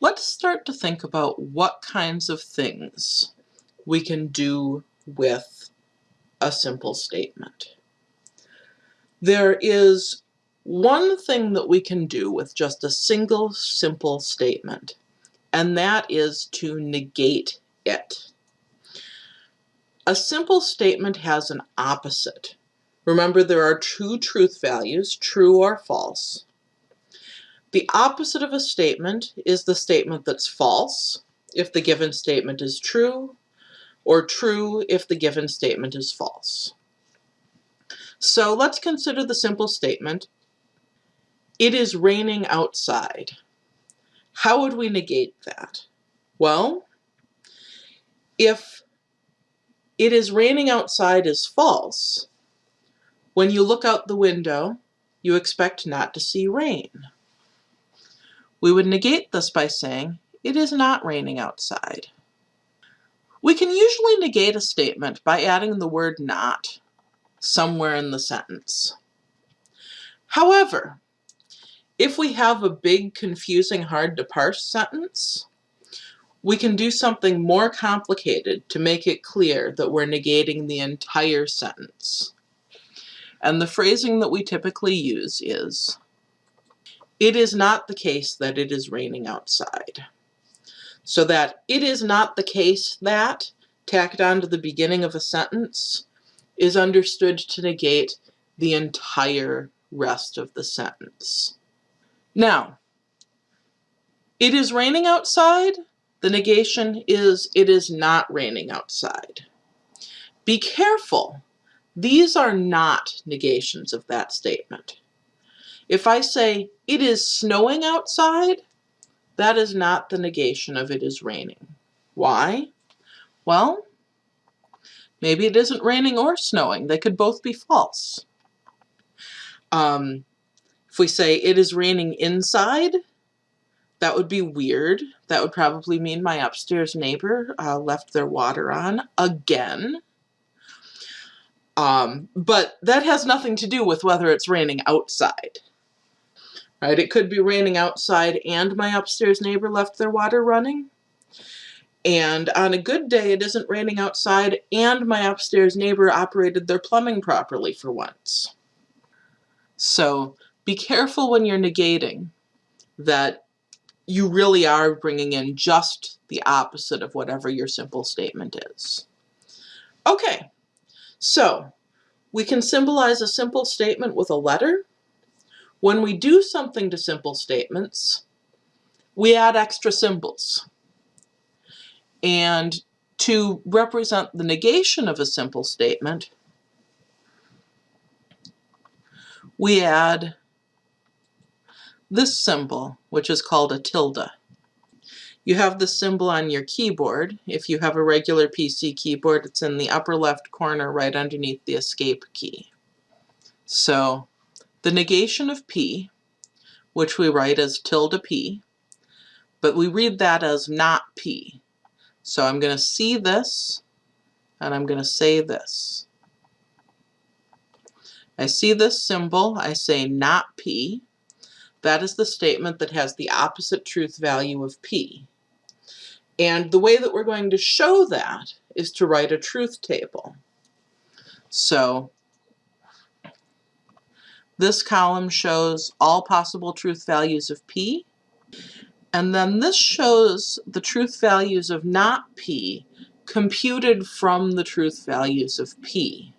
let's start to think about what kinds of things we can do with a simple statement. There is one thing that we can do with just a single simple statement, and that is to negate it. A simple statement has an opposite. Remember there are two truth values, true or false. The opposite of a statement is the statement that's false if the given statement is true, or true if the given statement is false. So let's consider the simple statement, it is raining outside. How would we negate that? Well, if it is raining outside is false, when you look out the window, you expect not to see rain. We would negate this by saying, it is not raining outside. We can usually negate a statement by adding the word not somewhere in the sentence. However, if we have a big, confusing, hard to parse sentence, we can do something more complicated to make it clear that we're negating the entire sentence. And the phrasing that we typically use is, it is not the case that it is raining outside. So that it is not the case that tacked on to the beginning of a sentence is understood to negate the entire rest of the sentence. Now, it is raining outside. The negation is it is not raining outside. Be careful these are not negations of that statement. If I say, it is snowing outside, that is not the negation of it is raining. Why? Well, maybe it isn't raining or snowing. They could both be false. Um, if we say it is raining inside, that would be weird. That would probably mean my upstairs neighbor uh, left their water on again. Um, but that has nothing to do with whether it's raining outside. Right? It could be raining outside and my upstairs neighbor left their water running. And on a good day, it isn't raining outside and my upstairs neighbor operated their plumbing properly for once. So be careful when you're negating that you really are bringing in just the opposite of whatever your simple statement is. Okay, so we can symbolize a simple statement with a letter. When we do something to simple statements, we add extra symbols. And to represent the negation of a simple statement, we add this symbol, which is called a tilde. You have the symbol on your keyboard. If you have a regular PC keyboard, it's in the upper left corner right underneath the escape key. So the negation of P, which we write as tilde P, but we read that as not P. So I'm going to see this, and I'm going to say this. I see this symbol, I say not P. That is the statement that has the opposite truth value of P. And the way that we're going to show that is to write a truth table. So this column shows all possible truth values of P. And then this shows the truth values of not P computed from the truth values of P.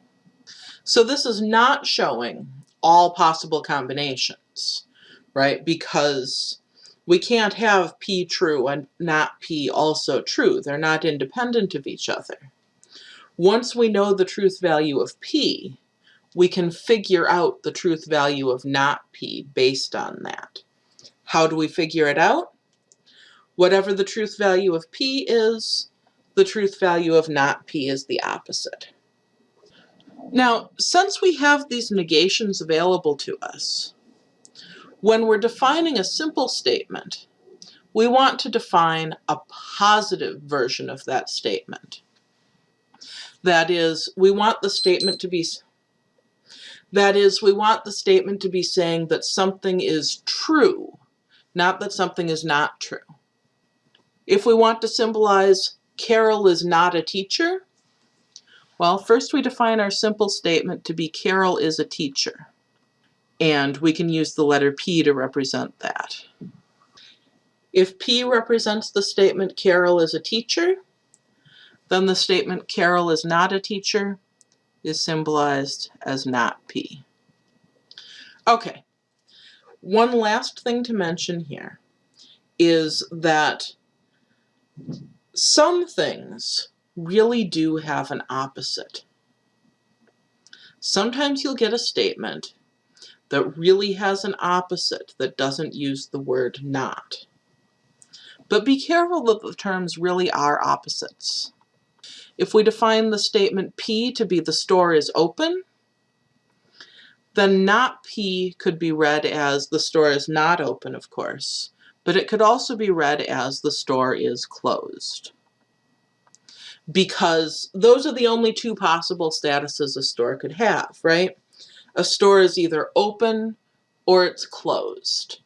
So this is not showing all possible combinations, right? Because we can't have P true and not P also true. They're not independent of each other. Once we know the truth value of P, we can figure out the truth value of not P based on that. How do we figure it out? Whatever the truth value of P is, the truth value of not P is the opposite. Now, since we have these negations available to us, when we're defining a simple statement, we want to define a positive version of that statement. That is, we want the statement to be that is, we want the statement to be saying that something is true, not that something is not true. If we want to symbolize Carol is not a teacher, well, first we define our simple statement to be Carol is a teacher. And we can use the letter P to represent that. If P represents the statement Carol is a teacher, then the statement Carol is not a teacher is symbolized as not P. Okay, one last thing to mention here is that some things really do have an opposite. Sometimes you'll get a statement that really has an opposite that doesn't use the word not. But be careful that the terms really are opposites. If we define the statement P to be the store is open, then not P could be read as the store is not open, of course, but it could also be read as the store is closed. Because those are the only two possible statuses a store could have, right? A store is either open or it's closed.